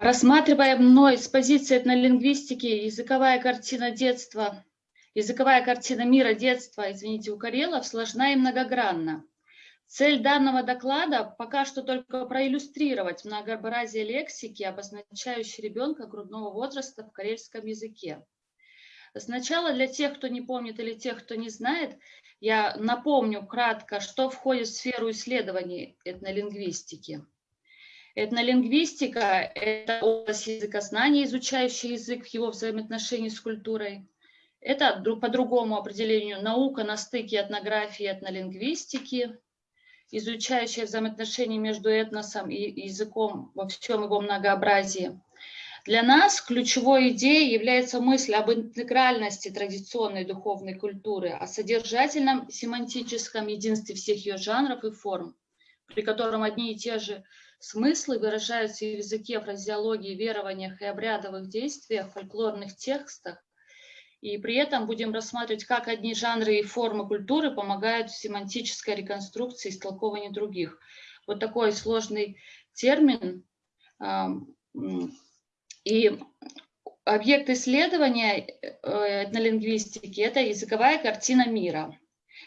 Рассматривая мной с позиции этнолингвистики языковая картина детства, языковая картина мира детства, извините, у Карелов сложна и многогранна. Цель данного доклада пока что только проиллюстрировать многообразие лексики, обозначающей ребенка грудного возраста в карельском языке. Сначала для тех, кто не помнит или тех, кто не знает, я напомню кратко, что входит в сферу исследований этнолингвистики. Этнолингвистика – это область языкознания, изучающая язык в его взаимоотношении с культурой. Это по другому определению наука на стыке этнографии и этнолингвистики, изучающая взаимоотношения между этносом и языком во всем его многообразии. Для нас ключевой идеей является мысль об интегральности традиционной духовной культуры, о содержательном семантическом единстве всех ее жанров и форм, при котором одни и те же Смыслы выражаются в языке, фразеологии, верованиях и обрядовых действиях, фольклорных текстах. И при этом будем рассматривать, как одни жанры и формы культуры помогают в семантической реконструкции и истолковании других. Вот такой сложный термин. И объект исследования э, этнолингвистики – это языковая картина мира –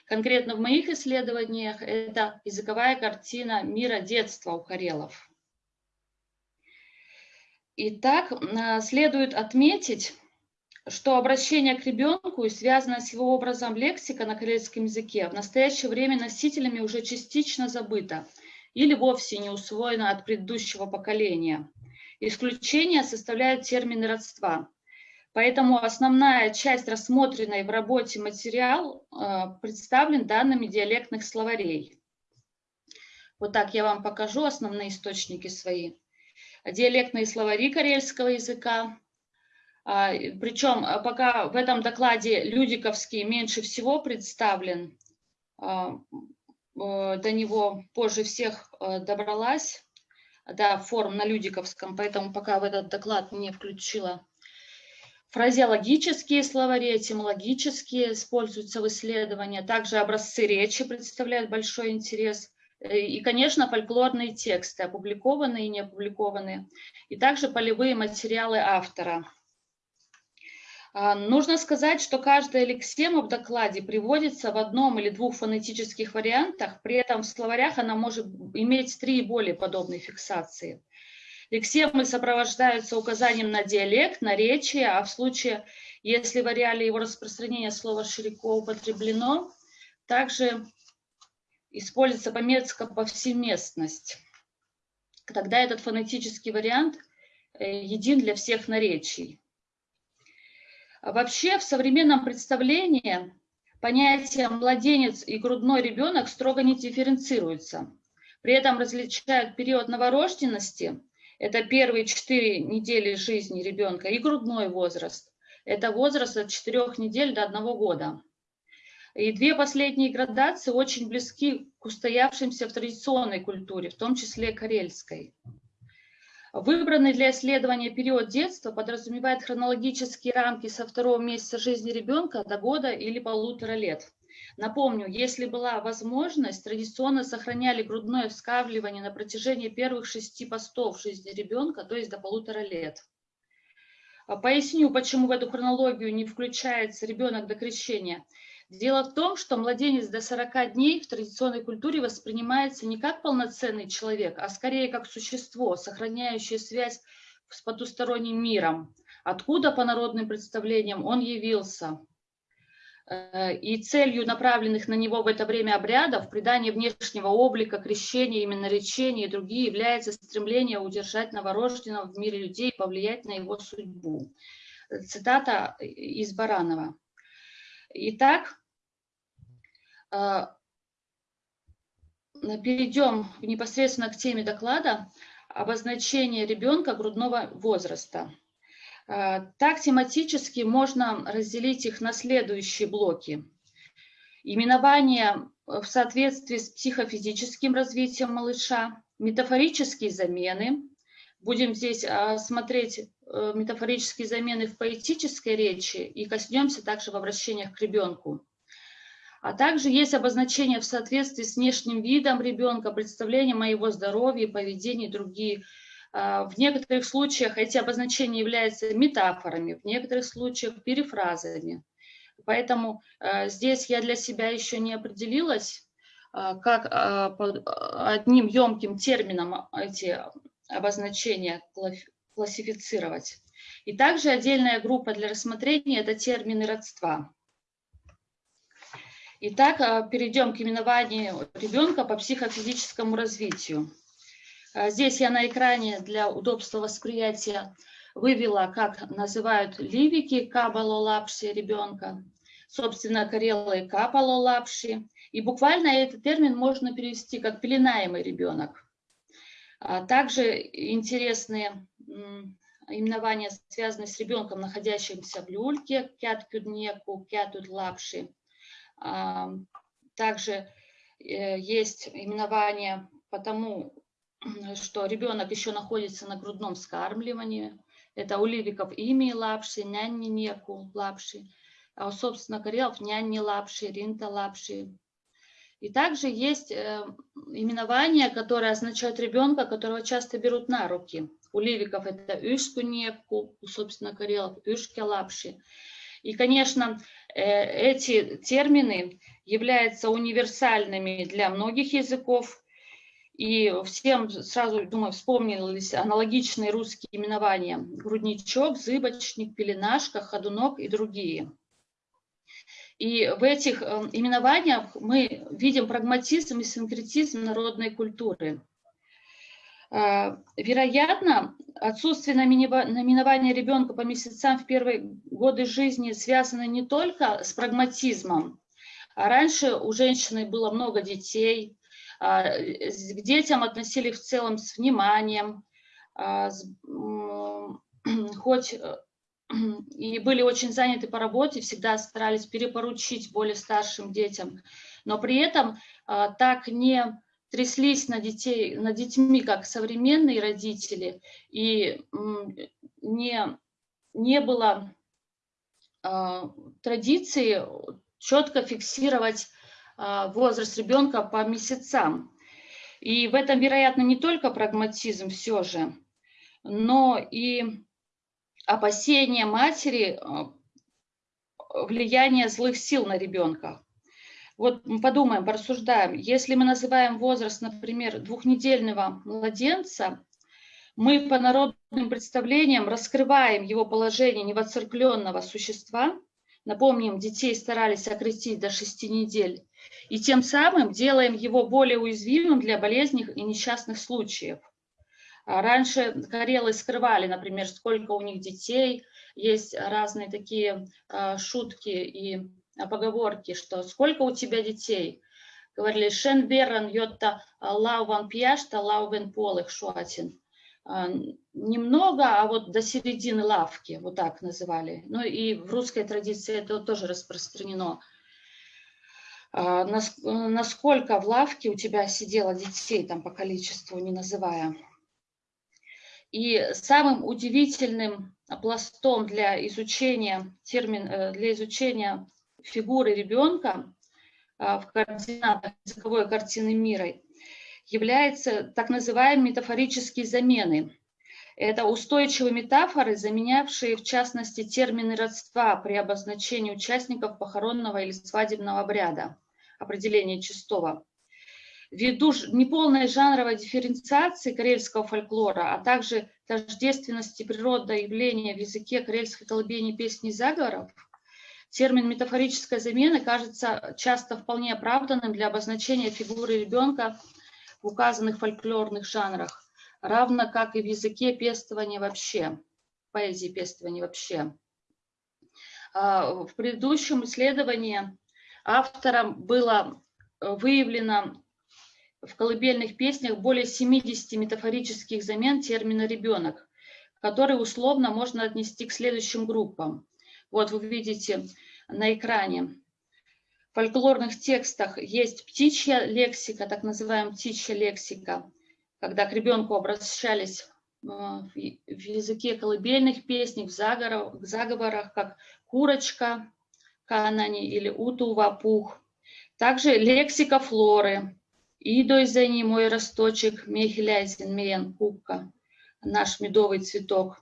Конкретно в моих исследованиях это языковая картина мира детства у карелов. Итак, а, следует отметить, что обращение к ребенку и связанное с его образом лексика на карельском языке в настоящее время носителями уже частично забыто или вовсе не усвоено от предыдущего поколения. Исключение составляют термины родства. Поэтому основная часть рассмотренной в работе материал э, представлен данными диалектных словарей. Вот так я вам покажу основные источники свои. Диалектные словари карельского языка. А, Причем э, пока в этом докладе Людиковский меньше всего представлен, а, э, до него позже всех добралась, да, форм на Людиковском, поэтому пока в этот доклад не включила Фразеологические словари, этимологические используются в исследовании, также образцы речи представляют большой интерес. Э, и, конечно, фольклорные тексты, опубликованные и не опубликованные, и также полевые материалы автора. А, нужно сказать, что каждая лексема в докладе приводится в одном или двух фонетических вариантах, при этом в словарях она может иметь три и более подобные фиксации. Лексемы сопровождаются указанием на диалект, наречие, а в случае, если в ареале его распространения слово широко употреблено, также используется пометка повсеместность. Тогда этот фонетический вариант э, един для всех наречий. Вообще в современном представлении понятия младенец и грудной ребенок строго не дифференцируются. При этом различают период новорожденности это первые четыре недели жизни ребенка и грудной возраст. Это возраст от четырех недель до одного года. И две последние градации очень близки к устоявшимся в традиционной культуре, в том числе карельской. Выбранный для исследования период детства подразумевает хронологические рамки со второго месяца жизни ребенка до года или полутора лет. Напомню, если была возможность, традиционно сохраняли грудное вскармливание на протяжении первых шести постов жизни ребенка, то есть до полутора лет. А поясню, почему в эту хронологию не включается ребенок до крещения. Дело в том, что младенец до 40 дней в традиционной культуре воспринимается не как полноценный человек, а скорее как существо, сохраняющее связь с потусторонним миром, откуда по народным представлениям он явился. Э, и целью направленных на него в это время обрядов, придание внешнего облика, крещение, именно речение и другие, является стремление удержать новорожденного в мире людей и повлиять на его судьбу. Цитата из Баранова. Итак, э, перейдем непосредственно к теме доклада обозначение ребенка грудного возраста. А, так тематически можно разделить их на следующие блоки. Именование в соответствии с психофизическим развитием малыша, метафорические замены. Будем здесь а, смотреть э, метафорические замены в поэтической речи и коснемся также в обращениях к ребенку. А также есть обозначение в соответствии с внешним видом ребенка, представлением о его здоровье, поведении другие В некоторых случаях эти обозначения являются метафорами, в некоторых случаях перефразами. Поэтому здесь я для себя еще не определилась, как под одним емким термином эти обозначения классифицировать. И также отдельная группа для рассмотрения – это термины родства. Итак, а, перейдем к именованию ребенка по психофизическому развитию. А, здесь я на экране для удобства восприятия вывела, как называют ливики кабалолапши ребенка, собственно, карелы капалолапши. И буквально этот термин можно перевести как пеленаемый ребенок. А также интересные именования, связанные с ребенком, находящимся в люльке, кяткюднеку, кятудлапши. Также э, есть именование потому, что ребенок еще находится на грудном скармливании. Это у ливиков ими лапши, нянни неку лапши, а у, собственно, карелов нянни лапши, ринта лапши. И также есть э, именования, которые означают ребенка, которого часто берут на руки. У ливиков это ышку неку, у, собственно, карелов ышки лапши. И, конечно, э, эти термины являются универсальными для многих языков. И всем сразу, думаю, вспомнились аналогичные русские именования. Грудничок, зыбочник, пеленашка, ходунок и другие. И в этих э, именованиях мы видим прагматизм и синкретизм народной культуры. А, вероятно, отсутствие наименования ребенка по месяцам в первые годы жизни связано не только с прагматизмом. А раньше у женщины было много детей, к детям относились в целом с вниманием, а, хоть э, и были очень заняты по работе, всегда старались перепоручить более старшим детям, но при этом так не тряслись на детей, над детьми, как современные родители, и не, не было традиции четко фиксировать возраст ребенка по месяцам. И в этом, вероятно, не только прагматизм все же, но и опасение матери влияние злых сил на ребенка. Вот мы подумаем, порассуждаем. Если мы называем возраст, например, двухнедельного младенца, мы по народным представлениям раскрываем его положение невоцеркленного существа. Напомним, детей старались окрестить до шести недель. И тем самым делаем его более уязвимым для болезней и несчастных случаев. А раньше карелы скрывали, например, сколько у них детей. Есть разные такие а, шутки и поговорки, что сколько у тебя детей? Говорили, шен беран йотта лауван пьяшта лаувен полых шуатин. А, немного, а вот до середины лавки, вот так называли. Ну и в русской традиции это тоже распространено. А, насколько в лавке у тебя сидело детей, там по количеству не называя. И самым удивительным пластом для изучения термин, э, для изучения фигуры ребенка а, в координатах языковой картины мира являются так называемые метафорические замены. Это устойчивые метафоры, заменявшие в частности термины родства при обозначении участников похоронного или свадебного обряда, определение чистого. Ввиду неполной жанровой дифференциации карельского фольклора, а также тождественности природного явления в языке карельской колыбельной песни заговоров, Термин метафорическая замена кажется часто вполне оправданным для обозначения фигуры ребенка в указанных фольклорных жанрах, равно как и в языке пестования вообще, поэзии пестования вообще. А, в предыдущем исследовании автором было выявлено в колыбельных песнях более 70 метафорических замен термина «ребенок», которые условно можно отнести к следующим группам. Вот вы видите на экране. В фольклорных текстах есть птичья лексика, так называемая птичья лексика, когда к ребенку обращались э, в языке колыбельных песней, в заговорах, как курочка, канани или утува, пух. Также лексика флоры. Идой за ним мой росточек, мехиляйзен, миен, кубка. наш медовый цветок.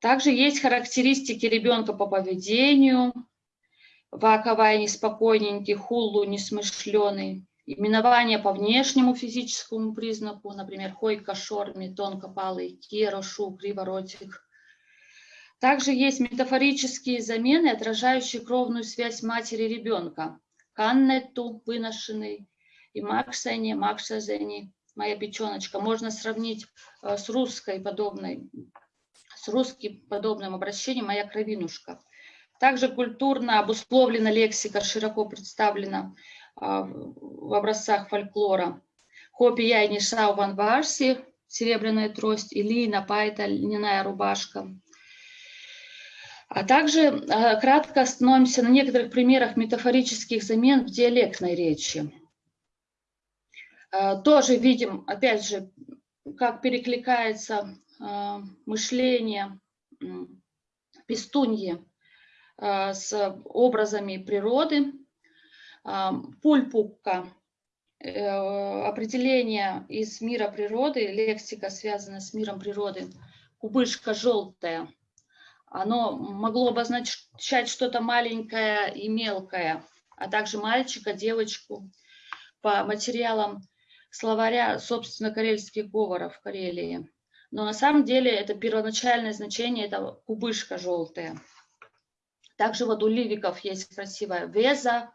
Также есть характеристики ребенка по поведению. Ваковая неспокойненький, хуллу несмышленый. Именование по внешнему физическому признаку, например, хойка, шорми, тонкопалый, кирошу, криворотик. Также есть метафорические замены, отражающие кровную связь матери и ребенка. Каннету, выношенный, и Максене, Максазени, моя печеночка. Можно сравнить э, с русской подобной, с русским подобным обращением «моя кровинушка». Также культурно обусловлена лексика, широко представлена в образцах фольклора. Хопи я и Нишау Ван Варси, серебряная трость, Илина Пайта, льняная рубашка. А также а, кратко остановимся на некоторых примерах метафорических замен в диалектной речи. А, тоже видим, опять же, как перекликается мышление пестуньи с образами природы, Пульпука э, определение из мира природы, лексика связана с миром природы, кубышка желтая, оно могло обозначать что-то маленькое и мелкое, а также мальчика, девочку. По материалам словаря, собственно, карельских говоров в Карелии. Но на самом деле это первоначальное значение, это кубышка желтая. Также вот у ливиков есть красивая веза,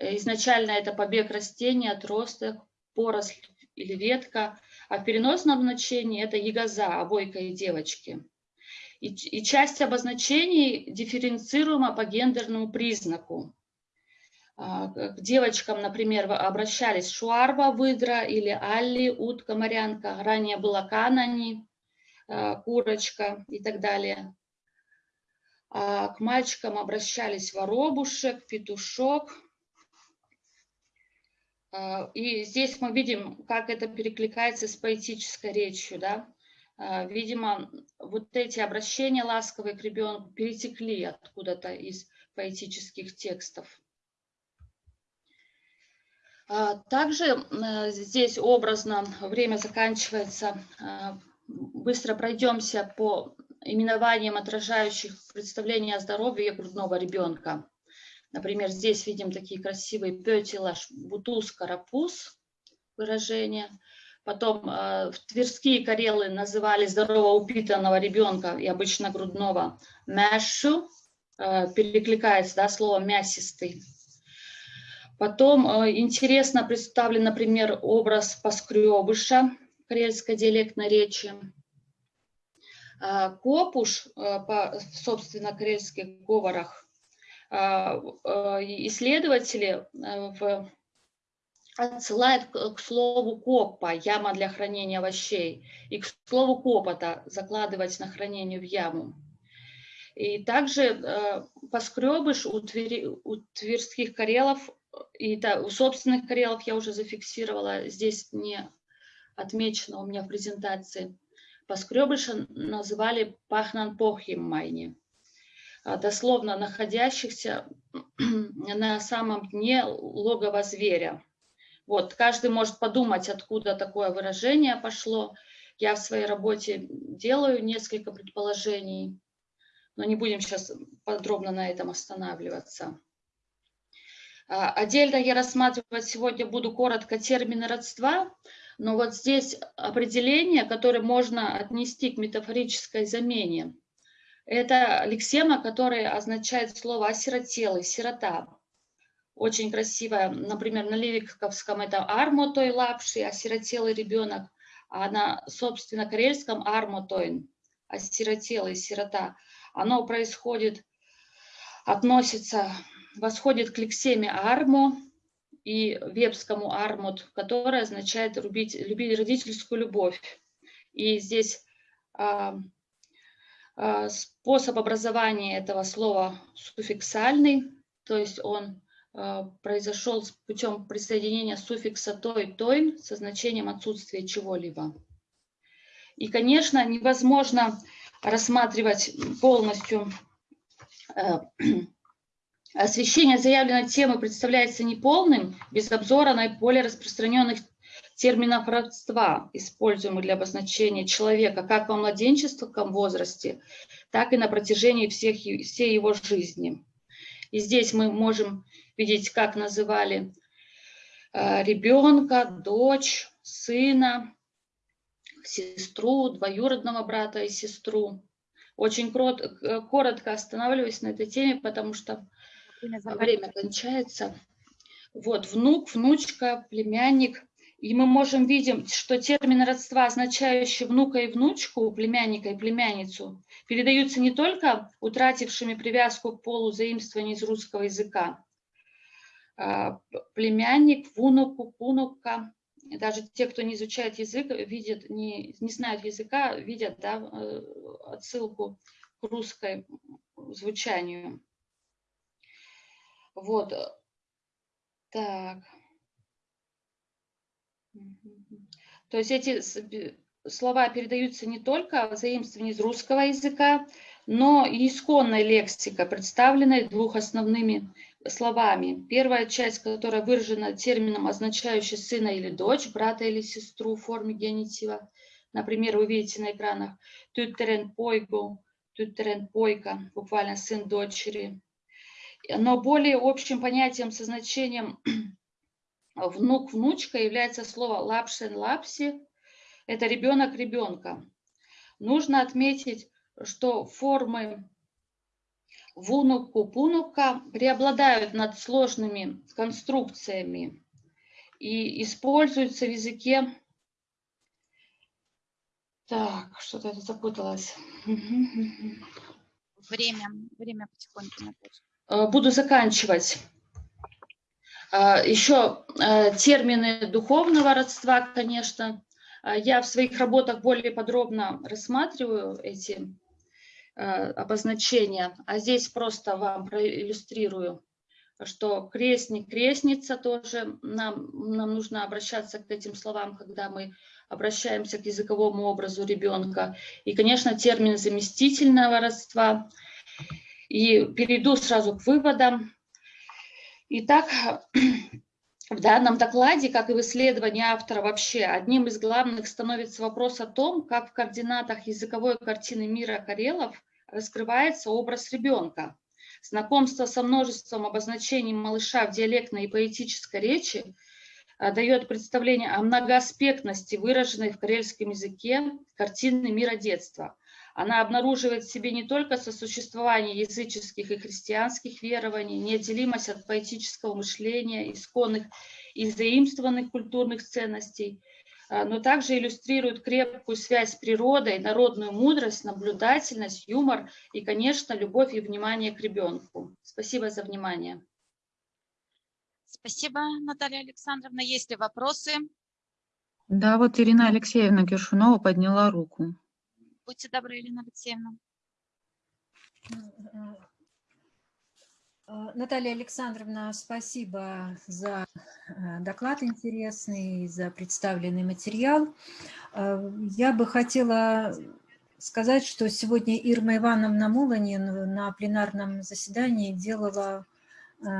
Изначально это побег растения, отросток, поросль или ветка, а в переносном значении это ягоза, обойка и девочки. И, и часть обозначений дифференцируема по гендерному признаку. А, к девочкам, например, обращались шуарба, выдра или алли, утка, морянка. Ранее была канани, а, курочка и так далее. А к мальчикам обращались воробушек, петушок, и здесь мы видим, как это перекликается с поэтической речью. Да? А, видимо, вот эти обращения ласковые к ребенку перетекли откуда-то из поэтических текстов. А, также здесь образно время заканчивается. Быстро пройдемся по именованиям, отражающих представление о здоровье грудного ребенка. Например, здесь видим такие красивые петелаш, бутуз, карапуз выражения. Потом э, тверские карелы называли здорово упитанного ребенка и обычно грудного мяшу, э, перекликается да, слово мясистый. Потом э, интересно представлен, например, образ поскребыша карельской диалектной речи. Э, копуш, э, по, собственно, карельских говорах, исследователи э, в отсылают к слову копа, яма для хранения овощей, и к слову копота, закладывать на хранение в яму. И также э, поскребыш у, твери, у тверских карелов, и да, у собственных карелов я уже зафиксировала, здесь не отмечено у меня в презентации. Поскребыша называли пахнан похим майни. А, дословно находящихся на самом дне логова зверя. Вот, каждый может подумать, откуда такое выражение пошло. Я в своей работе делаю несколько предположений, но не будем сейчас подробно на этом останавливаться. А, отдельно я рассматривать сегодня буду коротко термины родства, но вот здесь определение, которое можно отнести к метафорической замене – это лексема, которая означает слово «осиротелый», «сирота». Очень красивая. Например, на левиковском это «армотой лапши», «осиротелый ребенок», а на, собственно, карельском «армотойн», «осиротелый», «сирота». Оно происходит, относится, восходит к лексеме «армо», и вепскому армут, которое означает любить, любить родительскую любовь. И здесь а, способ образования этого слова суффиксальный, то есть он а, произошел путем присоединения суффикса той, той со значением отсутствия чего-либо. И, конечно, невозможно рассматривать полностью э, освещение заявленной темы представляется неполным без обзора наиболее распространенных терминов родства, используемых для обозначения человека как во младенческом возрасте, так и на протяжении всех, всей его жизни. И здесь мы можем видеть, как называли э, ребенка, дочь, сына, сестру, двоюродного брата и сестру. Очень э, коротко останавливаюсь на этой теме, потому что время кончается. Вот, внук, внучка, племянник. И мы можем видеть, что термины родства, означающие внука и внучку, племянника и племянницу, передаются не только утратившими привязку к полу заимствований из русского языка. А, племянник, внуку, внука, даже те, кто не изучает язык, видят, не, не знают языка, видят да, э, отсылку к русской звучанию. Вот. Так. То есть эти слова передаются не только в из русского языка, но и исконная лексика, представленная двух основными словами. Первая часть, которая выражена термином, означающий сына или дочь, брата или сестру в форме генитива. Например, вы видите на экранах «тютерен пойгу», «тютерен пойка», буквально «сын дочери». Но более общим понятием со значением внук-внучка является слово лапшен-лапси. Это ребенок ребенка. Нужно отметить, что формы вунуку-пунука преобладают над сложными конструкциями и используются в языке... Так, что-то это запуталось. Время, время потихоньку. Э, буду заканчивать. Э, Еще э, термины духовного родства, конечно. Я в своих работах более подробно рассматриваю эти обозначения, а здесь просто вам проиллюстрирую, что крестник, крестница тоже, нам, нам нужно обращаться к этим словам, когда мы обращаемся к языковому образу ребенка. И, конечно, термин заместительного родства – и перейду сразу к выводам. Итак, в данном докладе, как и в исследовании автора вообще, одним из главных становится вопрос о том, как в координатах языковой картины мира Карелов раскрывается образ ребенка. Знакомство со множеством обозначений малыша в диалектной и поэтической речи а, дает представление о многоаспектности, выраженной в карельском языке картины мира детства – она обнаруживает в себе не только сосуществование языческих и христианских верований, неотделимость от поэтического мышления, исконных и заимствованных культурных ценностей, а, но также иллюстрирует крепкую связь с природой, народную мудрость, наблюдательность, юмор и, конечно, любовь и внимание к ребенку. Спасибо за внимание. Спасибо, Наталья Александровна. Есть ли вопросы? Да, вот Ирина Алексеевна Гершунова подняла руку. Будьте добры, Елена Алексеевна. Э, Наталья Александровна, спасибо за э, доклад интересный, за представленный материал. Э, я бы хотела сказать, что сегодня Ирма Ивановна Муланин на пленарном заседании делала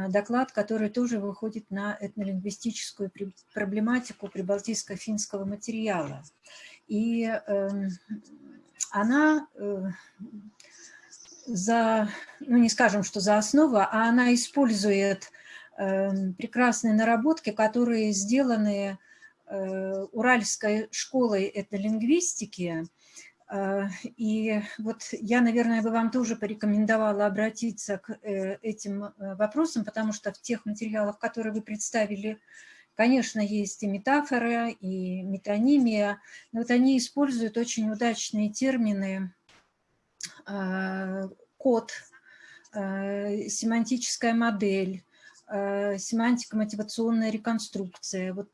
доклад, который тоже выходит на этнолингвистическую проблематику прибалтийско-финского материала. И эм, она э, за, ну не скажем, что за основу, а она использует э, прекрасные наработки, которые сделаны э, Уральской школой этнолингвистики. И вот я, наверное, бы вам тоже порекомендовала обратиться к этим вопросам, потому что в тех материалах, которые вы представили Конечно, есть и метафоры, и метонимия, но вот они используют очень удачные термины а, код, а, семантическая модель, а, семантико-мотивационная реконструкция. Вот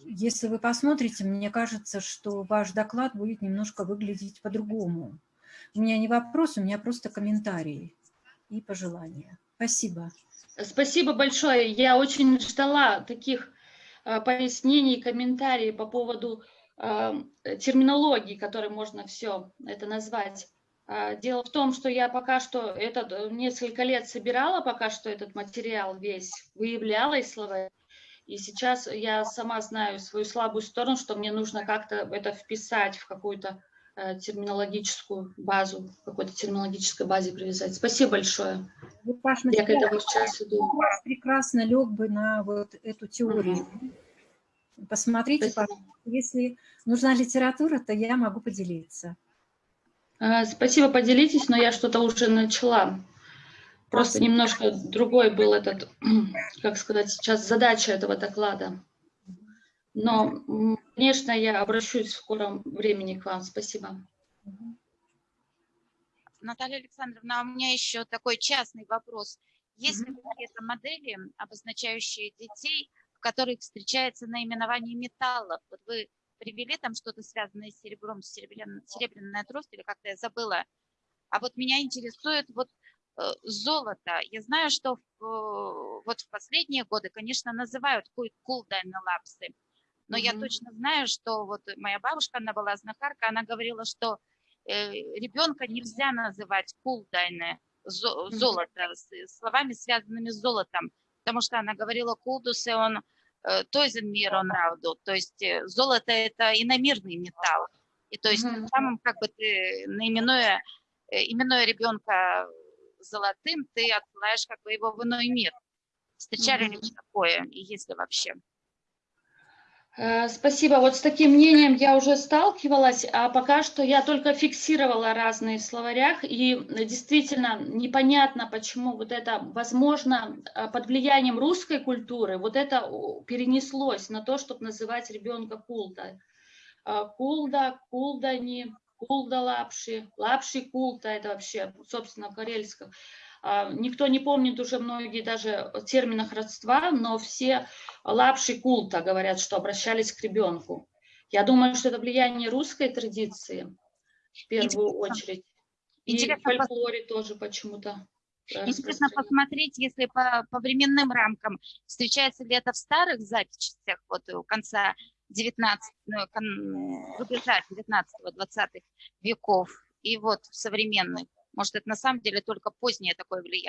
если вы посмотрите, мне кажется, что ваш доклад будет немножко выглядеть по-другому. У меня не вопрос, у меня просто комментарии и пожелания. Спасибо. Спасибо большое. Я очень ждала таких Э, пояснений, комментарии по поводу э, терминологии, которой можно все это назвать. А, дело в том, что я пока что этот, несколько лет собирала пока что этот материал весь, выявляла из слова, И сейчас я сама знаю свою слабую сторону, что мне нужно как-то это вписать в какую-то э, терминологическую базу, какой-то терминологической базе привязать. Спасибо большое. Вот ваш Я к этому сейчас иду. прекрасно лег бы на вот эту теорию. Посмотрите, Спасибо. пожалуйста. если нужна литература, то я могу поделиться. А, Спасибо, поделитесь, но я что-то уже начала. Просто немножко другой был этот, как сказать, сейчас задача этого доклада. Но, конечно, я обращусь в скором времени к вам. Спасибо. Наталья Александровна, а у меня еще такой частный вопрос. Есть ли какие-то модели, обозначающие детей, в которых встречается наименование металлов? Вот вы привели там что-то связанное с серебром, серебрян- серебряная трость, или как-то я забыла. А вот меня интересует вот э, золото. Я знаю, что в, э, вот в последние годы, конечно, называют кулдайны лапсы, но я Мгм. точно знаю, что вот моя бабушка, она была знахарка, она говорила, что э, ребенка нельзя называть кулдайны, зо- золото, с- словами, связанными с золотом, потому что она говорила кулдус, и он э, тойзен мир он рауду, то есть э, золото это иномирный металл, и то есть Мгм. тем самым как бы ты наименуя, э, именуя ребенка золотым, ты отсылаешь как бы его в иной мир. Встречали ли Мгм. вы такое, и если вообще? Э, Спасибо. Вот с таким мнением я уже сталкивалась, а пока что я только фиксировала разные в словарях, и действительно непонятно, почему вот это, возможно, э, под влиянием русской культуры, вот это перенеслось на то, чтобы называть ребенка кулда. Э, Кулда, кулдани, кулда лапши, лапши култа, это вообще, собственно, в. Никто не помнит уже многие даже в терминах родства, но все лапши култа говорят, что обращались к ребенку. Я думаю, что это влияние русской традиции в первую Интересно. очередь. И Интересно в фольклоре тоже почему-то. э, Интересно посмотреть, если по, по временным рамкам, встречается ли это в старых записях, вот у конца 19, ну, кон- рубежа 19-20 веков, и вот в современных. Может, это на самом деле только позднее такое влияние.